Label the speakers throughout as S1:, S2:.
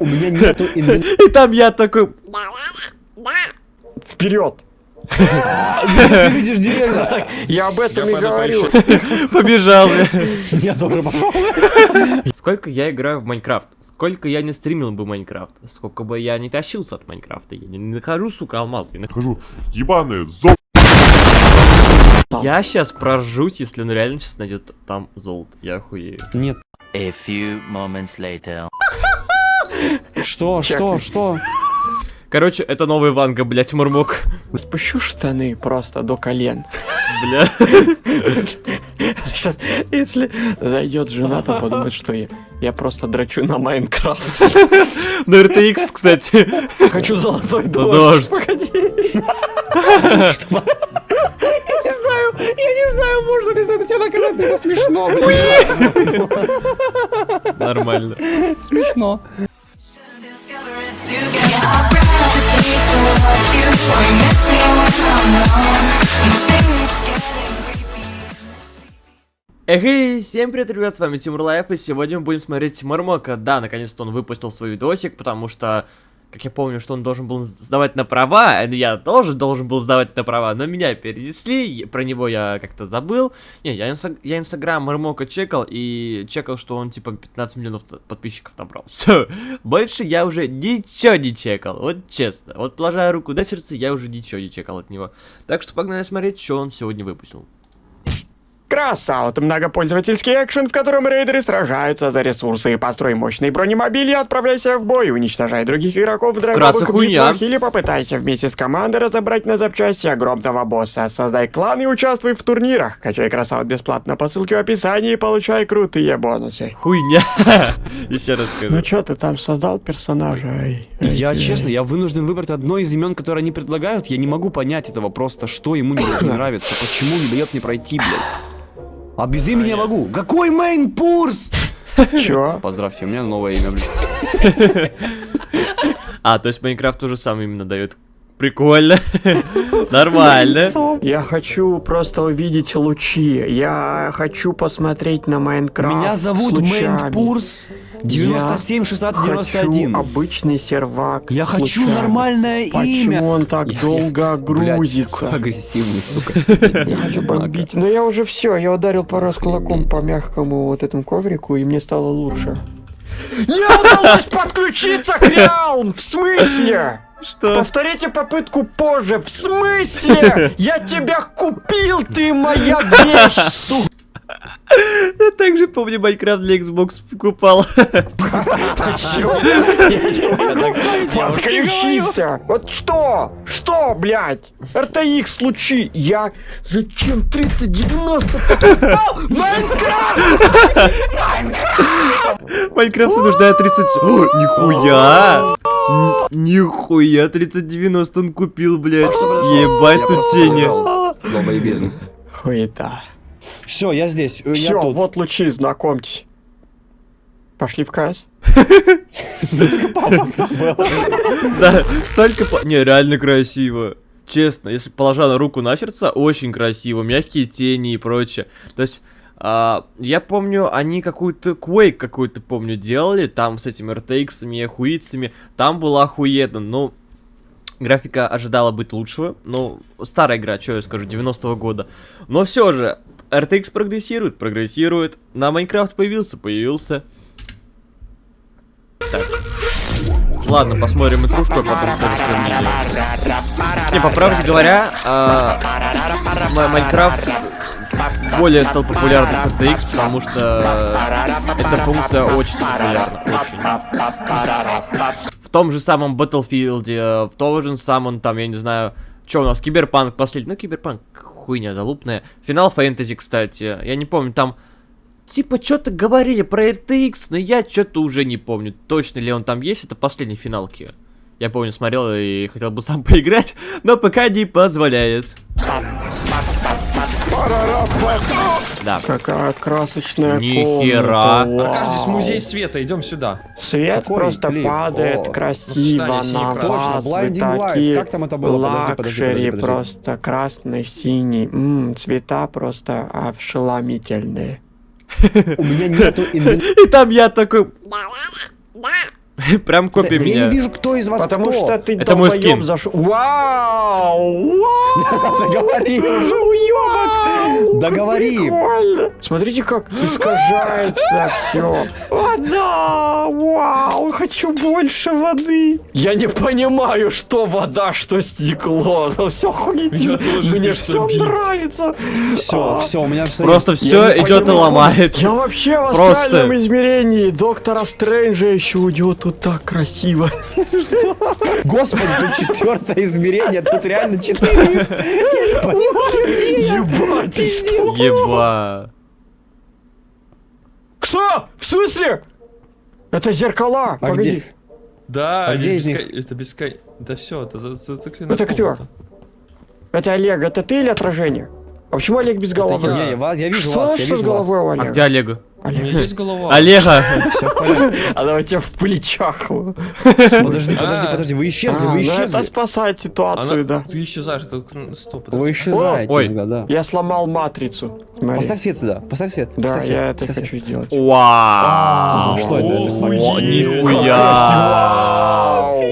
S1: У меня нету.
S2: И там я такой...
S3: Вперед!
S1: Ты видишь деревья?
S3: Я об этом и говорю.
S2: Побежал.
S1: Я тоже пошел.
S2: Сколько я играю в Майнкрафт? Сколько я не стримил бы Майнкрафт? Сколько бы я не тащился от Майнкрафта? Я не нахожу, сука, алмаз. Я, нах-
S4: Хожу, ебаное золото.
S2: я сейчас проржусь, если он реально сейчас найдет там золото. Я охуею.
S1: Нет.
S5: A few moments later.
S1: Что, что, что?
S2: Короче, это новый Ванга, блять, Мурмок.
S3: Спущу штаны просто до колен.
S2: Бля.
S3: Сейчас, если зайдет жена, то подумает, что я, я просто драчу на Майнкрафт.
S2: На RTX, кстати.
S3: Хочу золотой
S2: дождь.
S3: дождь. Погоди. Я не знаю, я не знаю, можно ли за это тебя наказать, это смешно, блин.
S2: Нормально.
S3: Смешно.
S2: Эй, всем привет, ребят, с вами Тимур Лайф, и сегодня мы будем смотреть Мармока. Да, наконец-то он выпустил свой видосик, потому что, как я помню, что он должен был сдавать на права, а я тоже должен был сдавать на права, но меня перенесли, про него я как-то забыл. Не, я, инста- я инстаграм Мармока чекал, и чекал, что он типа 15 миллионов подписчиков набрал. Все, больше я уже ничего не чекал, вот честно. Вот положа руку на сердце, я уже ничего не чекал от него. Так что погнали смотреть, что он сегодня выпустил.
S3: Crossout, многопользовательский экшен, в котором рейдеры сражаются за ресурсы. Построй мощный бронемобиль и отправляйся в бой, уничтожай других игроков в
S2: хуйня.
S3: битвах или попытайся вместе с командой разобрать на запчасти огромного босса. Создай клан и участвуй в турнирах. Качай Crossout бесплатно по ссылке в описании и получай крутые бонусы.
S2: Хуйня. Еще раз скажу.
S3: Ну чё, ты там создал персонажа? Эй, эй,
S1: Я
S3: эй.
S1: честно, я вынужден выбрать одно из имен, которое они предлагают. Я не могу понять этого просто, что ему не, не нравится, почему не дает мне пройти, блядь. А без имени я могу. Какой мейн пурс?
S3: Чё?
S1: Поздравьте, у меня новое имя, блядь.
S2: А, то есть Майнкрафт тоже сам именно дает. Прикольно. Нормально.
S3: Я хочу просто увидеть лучи. Я хочу посмотреть на Майнкрафт.
S1: Меня зовут
S3: с лучами.
S1: Мейн Пурс 97 16 91.
S3: Хочу обычный сервак.
S1: Я
S3: с
S1: хочу нормальное
S3: Почему
S1: имя.
S3: он так
S1: Я-
S3: долго
S1: Блядь,
S3: грузится?
S1: какой агрессивный, сука.
S3: Я хочу бомбить. Но я уже все, я ударил пару раз кулаком по мягкому вот этому коврику, и мне стало лучше. Не удалось подключиться к Реалм! В смысле?
S2: Что?
S3: Повторите попытку позже. В смысле? Я тебя купил, ты моя вещь, сука!
S2: Я также помню Майнкрафт для Xbox покупал.
S3: Подключиться! Вот что? Что, блядь? RTX лучи! Я зачем 3090 покупал? Майнкрафт!
S2: Майнкрафт вынуждает 30... О, нихуя! Нихуя, 3090 он купил, блядь. Ебать
S1: Я
S2: тут тени.
S1: Долбоебизм.
S3: Хуета.
S1: Все, я здесь. э, я
S3: Все,
S1: тут.
S3: вот лучи, знакомьтесь. Пошли в КС?
S2: Да, столько... по- Не, реально красиво. Честно, если положа на руку на сердце, очень красиво. Мягкие тени и прочее. То есть... а, я помню, они какую-то Quake какую-то, помню, делали, там с этими RTX-ами и охуицами, там было охуенно, но графика ожидала быть лучшего, ну, старая игра, что я скажу, 90-го года, но все же, RTX прогрессирует, прогрессирует, на Майнкрафт появился, появился. Так. Ладно, посмотрим интрушку, а потом скажу. Не, по правде говоря, а, Ма- Майнкрафт более стал популярным с RTX, потому что эта функция очень популярна, очень. В том же самом Battlefield, э, в том же самом, там, я не знаю, что у нас, Киберпанк последний, ну, Киберпанк, хуйня залупная. Final Fantasy, кстати, я не помню, там, типа, что-то говорили про RTX, но я что-то уже не помню, точно ли он там есть, это последний финалки. Я помню, смотрел и хотел бы сам поиграть, но пока не позволяет. Да.
S3: Какая красочная
S2: Нихера.
S3: комната.
S6: Аркаш, здесь
S3: Вау.
S6: музей света, идем сюда.
S3: Свет
S1: Какой
S3: просто
S1: клип?
S3: падает
S1: О,
S3: красиво
S6: сочетание
S3: на вас.
S1: Blinding Lights.
S3: такие
S1: Как там это было? Подожди, подожди,
S3: luxury,
S1: подожди, подожди.
S3: просто красный, синий. М, цвета просто ошеломительные.
S1: У меня нету.
S2: И там я такой... Прям копия
S1: да я
S2: меня.
S1: не вижу, кто из вас
S3: Потому
S1: кто.
S3: что ты
S2: Это мой скин.
S3: зашел. Вау! Вау!
S1: Договори уже, уёбок! Договори!
S3: Прикольно! Смотрите, как искажается все. Вода! Вау! Хочу больше воды! Я не понимаю, что вода, что стекло. Ну все.
S4: Я тоже
S3: Мне все нравится.
S1: Все,
S3: А.
S1: все, у меня все
S2: Просто
S3: Я
S2: все идет и ломает.
S3: Я вообще в астральном измерении Доктора Стрэнджа еще идет тут так красиво.
S1: Господи, тут четвертое измерение, тут реально четыре. Я не понимаю, где я.
S3: Ебать, что?
S2: Еба.
S3: Что? В смысле? Это зеркала.
S1: А
S3: Погоди.
S1: где?
S4: Да,
S1: А где из них?
S4: это бескон... Да все, это за- зациклено.
S3: Это кто? Это Олег, это ты или отражение? А почему Олег без головы?
S1: Я, я, я вижу
S3: что
S1: вас, я
S3: что с
S1: вижу вас.
S3: головой у
S2: А
S3: Олега?
S2: где Олега?
S4: У меня
S3: Олег.
S4: есть голова.
S2: Олега!
S1: Все в порядке.
S3: А давайте в плечах.
S1: Подожди, подожди,
S4: А.
S1: подожди, вы исчезли,
S3: А,
S1: вы
S3: ну это
S1: исчезли.
S3: спасает ситуацию,
S4: Она...
S3: да.
S4: Ты исчезаешь, это... ну, Стоп,
S1: Вы исчезаете
S2: Ой.
S1: иногда, да.
S3: Я сломал матрицу.
S1: Поставь свет сюда, поставь свет.
S3: Да, я это хочу сделать.
S2: Вау!
S1: А, что это? Это
S2: нихуя!
S3: Вау,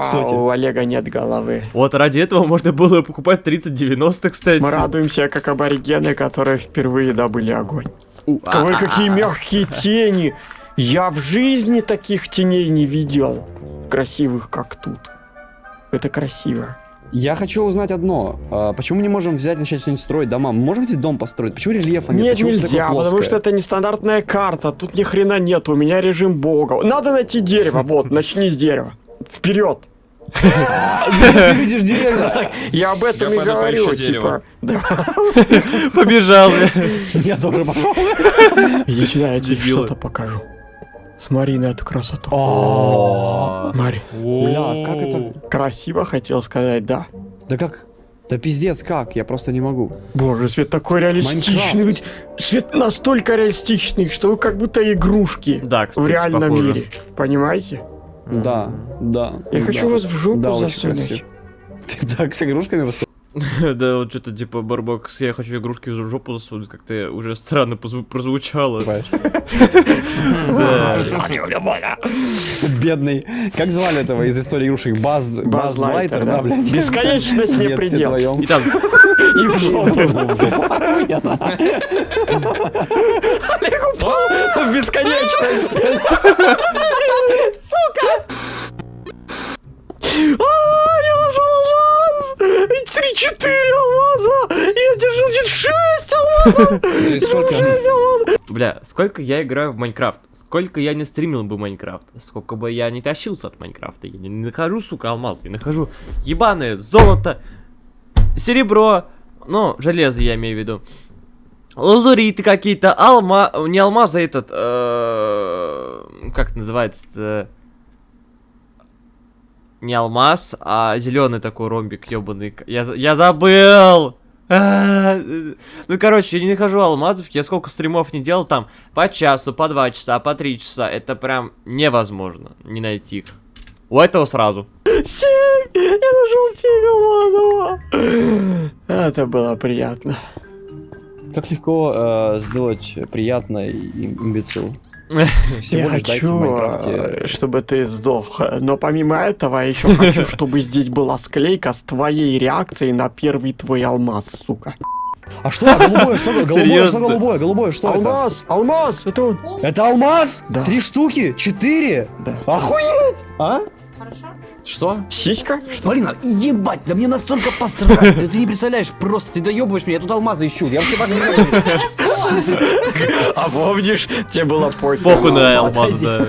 S1: Кстати.
S3: у Олега нет головы.
S2: Вот ради этого можно было покупать 3090, кстати.
S3: Мы радуемся, как аборигены, которые впервые добыли огонь.
S2: А,
S3: Говорю,
S2: а,
S3: какие
S2: а.
S3: мягкие тени. Я в жизни таких теней не видел. Красивых, как тут. Это красиво.
S1: Я хочу узнать одно. А, почему мы не можем взять и начать что-нибудь строить дома? Мы можем здесь дом построить? Почему рельефа нет?
S3: Нет,
S1: Почему
S3: нельзя, потому что это нестандартная карта. Тут ни хрена нет, у меня режим бога. Надо найти дерево. Вот, начни с дерева. Вперед!
S1: Ты видишь деревья?
S3: Я об этом и говорю, типа.
S2: Побежал.
S1: Я тоже пошел.
S3: Я тебе что-то покажу. Смотри на эту красоту. Смотри.
S1: Бля, как это?
S3: Красиво хотел сказать, да.
S1: Да как? Да пиздец, как? Я просто не могу.
S3: Боже, свет такой реалистичный. Ведь Свет настолько реалистичный, что вы как будто игрушки
S2: Да, кстати,
S3: в реальном
S2: похоже.
S3: мире. Понимаете?
S1: Да, да.
S3: Я
S1: да.
S3: хочу вас в жопу
S1: Да,
S3: засунуть.
S1: Ты так с игрушками выступаешь?
S2: Да, вот что-то типа Барбокс, я хочу игрушки в жопу засунуть, как-то уже странно прозвучало.
S1: Бедный. Как звали этого из истории игрушек? Баз, Лайтер, да, блядь?
S3: Бесконечность не предел.
S2: И
S3: в жопу. В бесконечность. А, я нашел алмаз! Три-четыре алмаза! Я держал чуть алмазов!
S4: Сколько?
S3: Алмазов!
S2: бля, сколько я играю в Майнкрафт, сколько я не стримил бы Майнкрафт, сколько бы я не тащился от Майнкрафта, я не нахожу, сука, алмаз, я нахожу ебаное золото, серебро, ну, железо я имею в виду, лазуриты какие-то, алма, не алмаз, а этот, э, как называется-то, не алмаз, а зеленый такой ромбик, ебаный. Я, я забыл! А, Ну, короче, я не нахожу алмазов, я сколько стримов не делал там, по часу, по два часа, по три часа, это прям невозможно не найти их. У этого сразу.
S3: Семь! Я нашел семь алмазов! Это было приятно.
S1: Как легко э, сделать приятно имбецил. Всего
S3: я хочу, э, чтобы ты сдох. Но помимо этого, я еще хочу, чтобы здесь была склейка с твоей реакцией на первый твой алмаз, сука.
S1: А что? Голубое, что голубое, что
S2: Серьезно?
S1: голубое, голубое, что это?
S3: Алмаз! Алмаз! Это он!
S1: Это алмаз?
S3: Да.
S1: Три штуки? Четыре?
S3: Да.
S1: Охуеть! А? Что?
S3: Сиська? Что?
S1: Блин, а ебать, да мне настолько посрать, да ты не представляешь, просто ты доебываешь меня, я тут алмазы ищу, я вообще важно не.
S3: А помнишь, тебе было пофиг.
S2: Похуй на
S1: Алмаз,
S2: алмаз, да.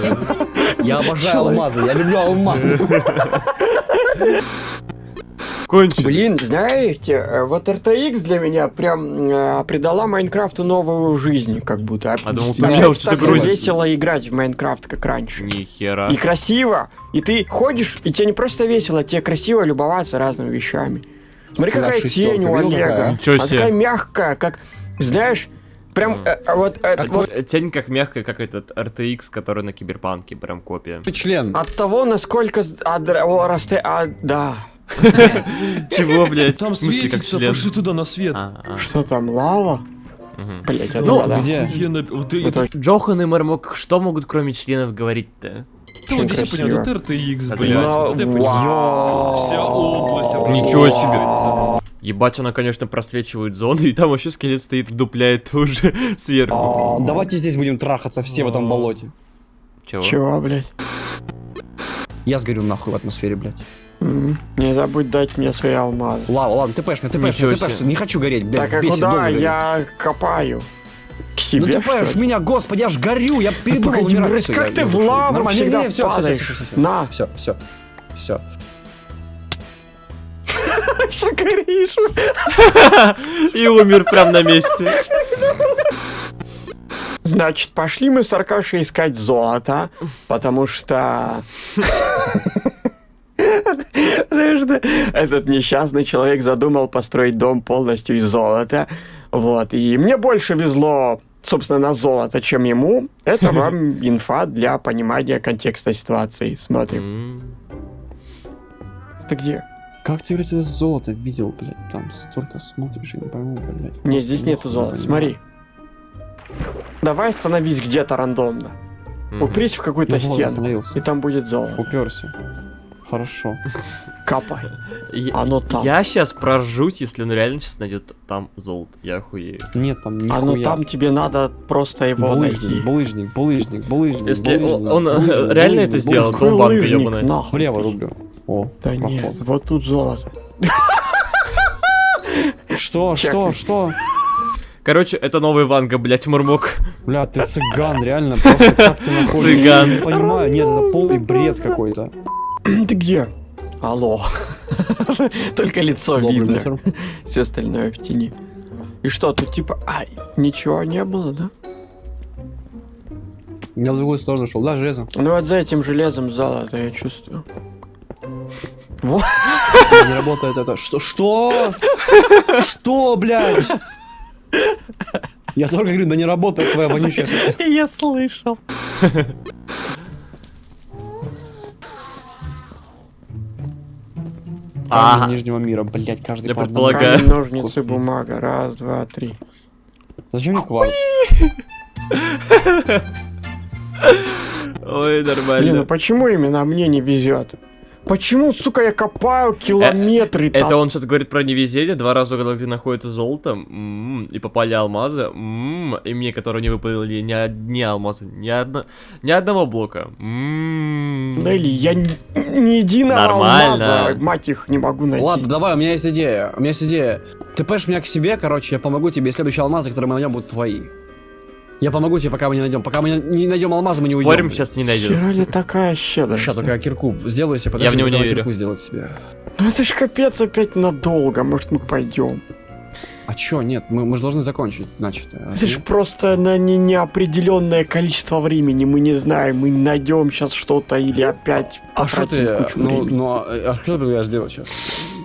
S1: Я обожаю алмазы, я люблю алмазы.
S2: Кончено.
S3: Блин, знаете, э, вот RTX для меня прям э, придала Майнкрафту новую жизнь, как будто.
S2: А думал, ты меня грузишь.
S3: весело играть в Майнкрафт, как раньше.
S2: Нихера.
S3: И красиво. И ты ходишь, и тебе не просто весело, тебе красиво любоваться разными вещами. Смотри, какая
S1: шестерка,
S3: тень у Олега.
S1: какая?
S2: Ничего
S3: Она
S2: себе.
S3: такая мягкая, как, знаешь, прям э, э, вот, э, вот
S2: Э, Тень как мягкая, как этот RTX, который на Киберпанке, прям копия.
S1: Ты член.
S3: от того, насколько о, расте, а, да.
S2: Чего, блядь?
S4: Там светится, пошли туда на свет.
S2: А, а,
S3: Что там, лава? Блять, это
S2: Ну,
S1: где?
S2: Джохан и Мармок, что могут кроме членов говорить-то?
S4: Да, вот здесь я понял,
S2: Это
S4: блядь. понял.
S3: Вау.
S4: Вся область.
S2: Ничего
S4: образовывается.
S2: Ебать, она, конечно, просвечивает зоны, и там вообще скелет стоит, вдупляет уже сверху.
S1: А, Давайте здесь будем трахаться все в этом болоте.
S2: Чего?
S3: Чего, блядь?
S1: Я сгорю нахуй в атмосфере, блядь.
S3: Не забудь дать мне свои алмазы.
S1: Ладно, ладно, ты пэш, ты пэш, ты пэш, не хочу гореть, блядь,
S3: Так, а куда
S1: гореть.
S3: я копаю? К
S1: Ну
S3: себе,
S1: ты
S3: что
S1: пэш, меня, господи, я ж горю, я передумал умирать.
S3: как
S1: я-
S3: ты в лаву
S1: Нормально,
S3: всегда падаешь?
S1: всё.
S3: На.
S1: Все, все, все.
S3: Горишь?
S2: И умер прям на месте.
S3: Значит, пошли мы с Аркашей искать золото, потому что... Что этот несчастный человек задумал построить дом полностью из золота. Вот, и мне больше везло, собственно, на золото, чем ему. Это вам инфа для понимания контекста ситуации. Смотрим. Ты где?
S1: Как ты, блядь, это золото видел, блядь, там столько смотришь, я не пойму, блядь.
S3: Не, здесь нету золота. Смотри. Давай остановись где-то рандомно. Упрись в какую-то стену, и там будет золото.
S1: Уперся. Хорошо.
S3: Капай.
S2: Я-
S3: Оно там.
S2: Я сейчас проржусь, если он реально сейчас найдет там золото. Я охуею.
S1: Нет, там.
S3: А ну там тебе надо просто его найти.
S1: Булыжник, булыжник, булыжник, булыжник,
S2: Если он, реально это сделал, долбанка
S3: лыжник,
S2: ебаная.
S3: нахуй
S1: Влево рублю. О,
S3: Да нет, вот тут золото.
S1: Что, что, что?
S2: Короче, это новый Ванга, блять, Мурмок.
S1: Бля, ты цыган, реально, просто как ты находишь?
S2: Цыган.
S1: Я не понимаю, нет, это полный бред какой-то.
S3: Ты где? Алло. Только лицо
S1: Добрый
S3: видно.
S1: вечер.
S3: Все остальное в тени. И что, тут типа, ай, ничего не было, да?
S1: Я в другую сторону шел, да, железо?
S3: Ну вот за этим железом золото я чувствую.
S1: Не работает это. Что? Что? Что, блядь? Я только говорю, да не работает твоя вонючая...
S3: Я слышал.
S2: Ага.
S1: Камни Нижнего мира, блядь, каждый
S2: Я
S1: по
S2: предполагаю.
S3: Камень, ножницы,
S1: Господи.
S3: бумага. Раз, два, три.
S1: Зачем мне кварц?
S2: Ой,
S3: Блин, ну
S2: нормально.
S3: почему именно мне не везет? Почему, сука, я копаю километры
S2: Это
S3: там?
S2: он сейчас говорит про невезение, два раза угадал, где находится золото, м, и попали алмазы, м, и мне, которые не выпали ни одни алмазы, ни, одно, ни одного блока. М.
S3: Да или я ни, ни единого
S2: Нормально.
S3: алмаза, мать их, не могу найти.
S1: Ладно, давай, у меня есть идея. У меня есть идея. Ты пэш меня к себе, короче, я помогу тебе, и следующие алмазы, которые мы найдем, будут твои. Я помогу тебе, пока мы не найдем. Пока мы не- найдем алмазы, мы не уйдем.
S2: Спорим, сейчас не найдет.
S3: Хера ли такая щедрость?
S1: Сейчас только я кирку сделаю себе, подожди,
S2: Я в него не верю.
S1: кирку сделать себе.
S3: Ну это ж капец опять надолго, может мы пойдем.
S1: А чё, нет, мы, мы же должны закончить, значит.
S3: Это ж просто на не неопределенное количество времени, мы не знаем, мы найдем сейчас что-то или опять
S1: А что ты, ну, ну, а а что ты предлагаешь сделать сейчас?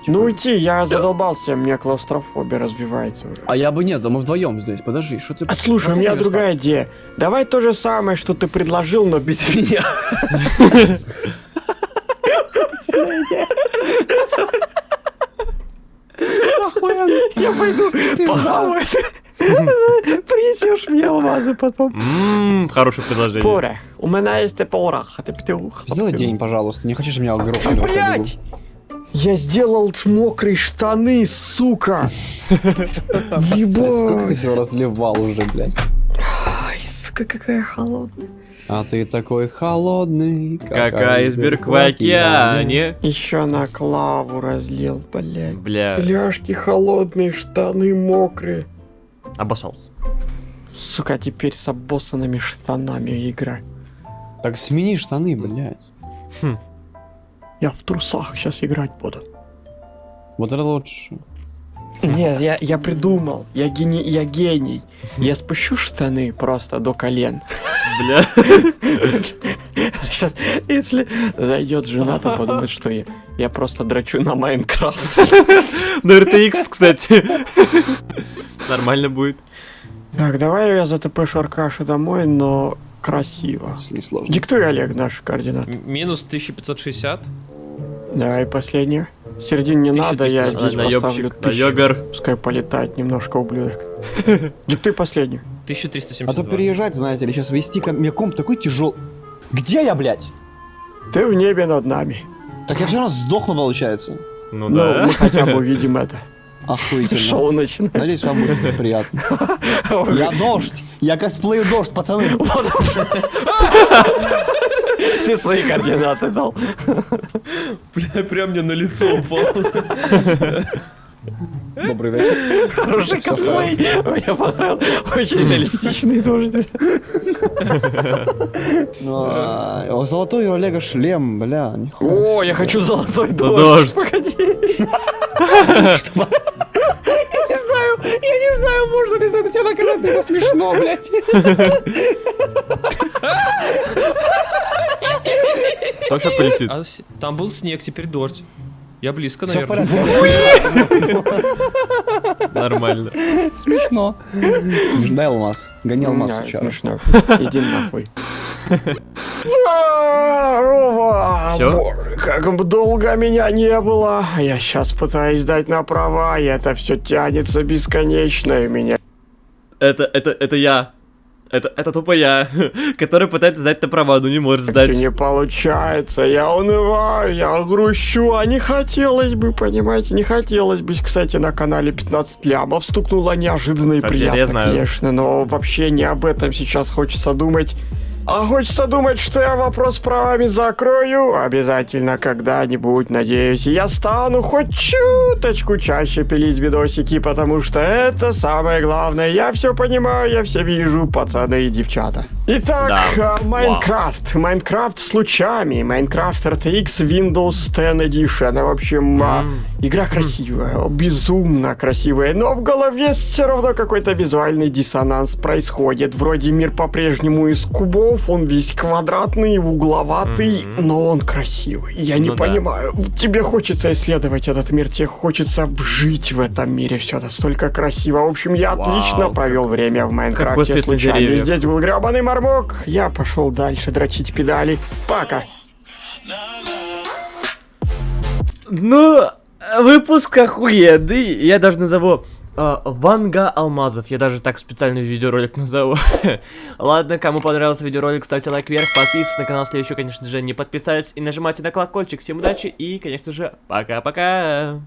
S3: Ну уйти, я задолбался, у меня клаустрофобия развивается уже.
S1: А я бы нет, да мы вдвоем здесь, подожди, что ты...
S3: А слушай, у меня другая идея. Давай то же самое, что ты предложил, но без меня. Я пойду похаваю. Принесешь мне алмазы потом.
S2: Ммм, хорошее предложение.
S3: Порох. У меня есть порох. А.
S1: Сделай день, пожалуйста, не чтобы меня ходу.
S3: Блять! Я сделал мокрые штаны, сука!
S1: Сколько ты всего разливал уже, блядь?
S3: Ай, сука, какая холодная.
S1: А ты такой холодный,
S2: Как айсберг в океане.
S3: Еще на клаву разлил, блядь.
S2: Бля,
S3: Ляжки холодные, штаны мокрые.
S2: обоссался.
S3: Сука, теперь с обоссанными штанами играть.
S1: Так смени штаны, блядь.
S3: Я в трусах сейчас играть буду.
S1: Вот это лучше.
S3: Нет, я, я придумал. Я гений, я гений. Я спущу штаны просто до колен.
S2: Бля.
S3: Сейчас, если зайдет жена, то подумает, что я, я просто драчу на Майнкрафт.
S2: На RTX, кстати. Нормально будет.
S3: Так, давай я затопышу Аркашу домой, но красиво. Диктуй, Олег, наши координаты.
S4: Минус 1560.
S3: Да, и последнее. В середине не надо, я
S4: 1300.
S3: здесь поставлю тысячу.
S2: наебер.
S3: Пускай полетает немножко, ублюдок. Диктуй последнюю.
S1: А
S4: 1372.
S1: то переезжать, знаете ли, сейчас вести ко мне комп такой тяжелый. Где я, блядь?
S3: Ты в небе над нами.
S6: Так я все равно сдохну, получается.
S2: Ну
S3: Ну,
S2: да.
S3: мы хотя бы увидим это.
S6: Охуительно.
S3: Шоу начинается.
S6: Надеюсь, вам будет приятно. Я дождь. Я косплею дождь, пацаны.
S3: Ты свои координаты дал.
S4: Бля, прям мне на лицо упал.
S6: Добрый вечер.
S3: Хороший косплей. Мне понравился. Очень реалистичный тоже.
S6: Ну, а, о, Золотой у Олега шлем, бля.
S3: О, я хочу золотой
S2: дождь.
S3: Погоди. Я не знаю, я не знаю, можно ли за это тебя наказать, это смешно, блядь.
S2: Сейчас полетит?
S4: А там был снег, теперь дождь. Я близко,
S6: Все в
S4: наверное.
S2: Нормально.
S6: Смешно. Смешно. Дай алмаз. Гони алмаз вчера.
S3: смешно. Иди нахуй. Здорово!
S2: Всё?
S3: Боже, как бы долго меня не было. Я сейчас пытаюсь дать на права, и это все тянется бесконечно, и меня
S2: Это, это, это я. Это, это тупо я, который пытается сдать на права, но не может сдать.
S3: не получается. Я унываю, я грущу, а не хотелось бы, понимаете, не хотелось бы. Кстати, на канале 15 лямов стукнуло неожиданно и
S2: Кстати,
S3: приятно, конечно, но вообще не об этом сейчас хочется думать. А хочется думать, что я вопрос с правами закрою. Обязательно когда-нибудь, надеюсь, я стану хоть чуточку чаще пилить видосики, потому что это самое главное. Я все понимаю, я все вижу, пацаны и девчата. Итак,
S2: Да.
S3: а, Майнкрафт. Майнкрафт с лучами. Майнкрафт RTX Windows 10 Edition. В общем, а, игра красивая, безумно красивая, но в голове все равно какой-то визуальный диссонанс происходит. Вроде мир по-прежнему из кубов, он весь квадратный, угловатый, но он красивый. Я не
S2: Ну да.
S3: понимаю, тебе хочется исследовать этот мир, тебе хочется вжить в этом мире, все настолько красиво. В общем, я
S2: Вау,
S3: отлично провел время в Майнкрафте с лучами.
S2: деревьев.
S3: Здесь был гребаный мармок, я пошел дальше дрочить педали. Пока.
S2: Ну, выпуск охуенный. Я даже назову а, Ванга Алмазов. Я даже так специальный видеоролик назову. Ладно, кому понравился видеоролик, ставьте лайк вверх, подписывайтесь на канал, если еще, конечно же, не подписались. И нажимайте на колокольчик. Всем удачи и, конечно же, пока-пока.